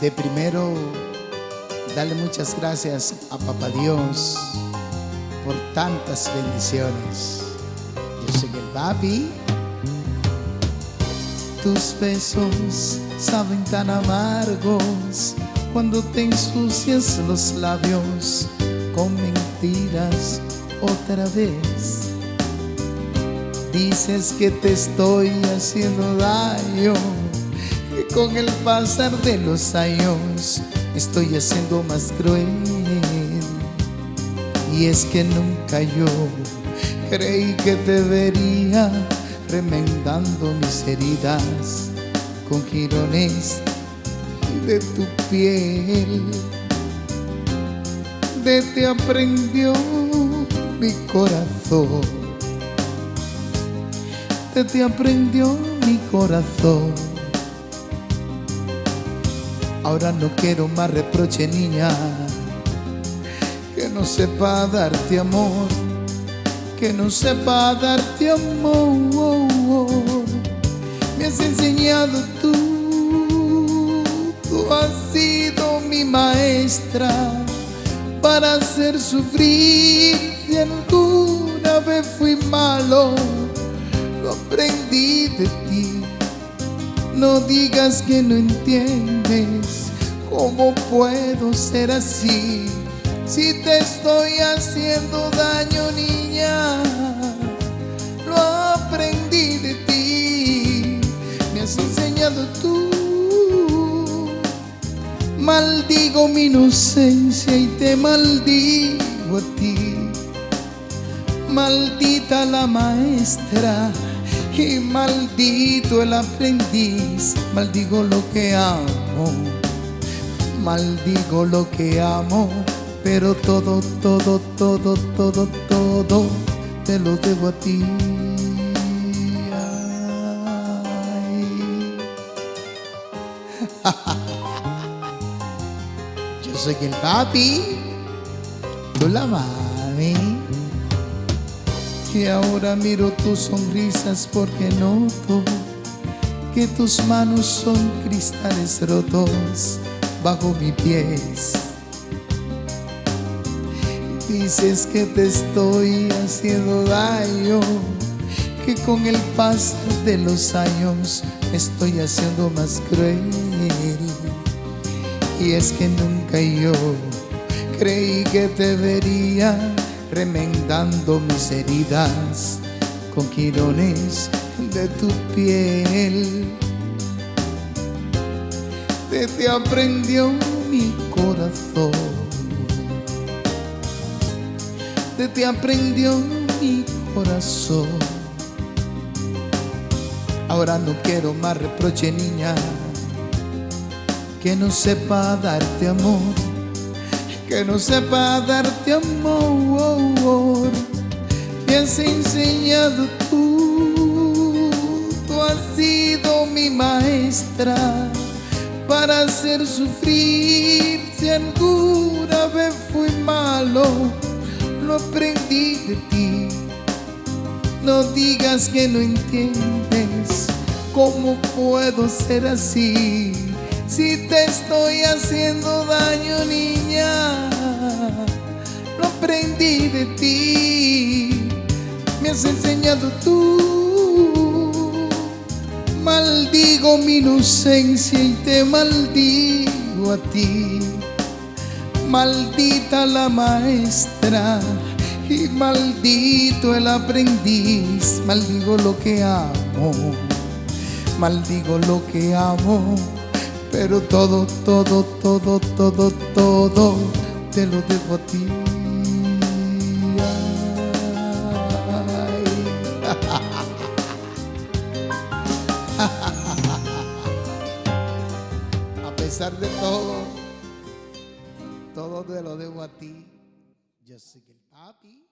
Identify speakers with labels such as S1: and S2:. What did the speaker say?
S1: de primero darle muchas gracias a Papá Dios por tantas bendiciones. Yo soy el papi. Tus besos saben tan amargos cuando te ensucias los labios con mentiras otra vez. Dices que te estoy haciendo daño, con el pasar de los años estoy haciendo más cruel. Y es que nunca yo creí que te vería remendando mis heridas con girones de tu piel. De te aprendió mi corazón. De te aprendió mi corazón. Ahora no quiero más reproche, niña, que no sepa darte amor, que no sepa darte amor. Me has enseñado tú, tú has sido mi maestra para hacer sufrir. Si alguna vez fui malo, lo aprendí de ti. No digas que no entiendes cómo puedo ser así. Si te estoy haciendo daño, niña, lo aprendí de ti. Me has enseñado tú. Maldigo mi inocencia y te maldigo a ti. Maldita la maestra y maldito el aprendiz, maldigo lo que amo, maldigo lo que amo, pero todo, todo, todo, todo, todo te lo debo a ti. Yo soy el papi, tú la mami. Y ahora miro tus sonrisas porque noto que tus manos son cristales rotos bajo mis pies. Dices que te estoy haciendo daño, que con el pasar de los años estoy haciendo más cruel. Y es que nunca yo creí que te vería remendando mis heridas con quirones de tu piel. Te, te aprendió mi corazón, te, te aprendió mi corazón. Ahora no quiero más reproche, niña, que no sepa darte amor que no sepa darte amor. Has enseñado tú, tú has sido mi maestra para hacer sufrir. Si alguna vez fui malo, lo aprendí de ti. No digas que no entiendes cómo puedo ser así. Si te estoy haciendo daño, niña, Has enseñado tú. Maldigo mi inocencia y te maldigo a ti. Maldita la maestra y maldito el aprendiz. Maldigo lo que amo, maldigo lo que amo pero todo, todo, todo, todo, todo te lo debo a ti. Pesar de todo, todo te lo debo a ti. Yo soy el papi.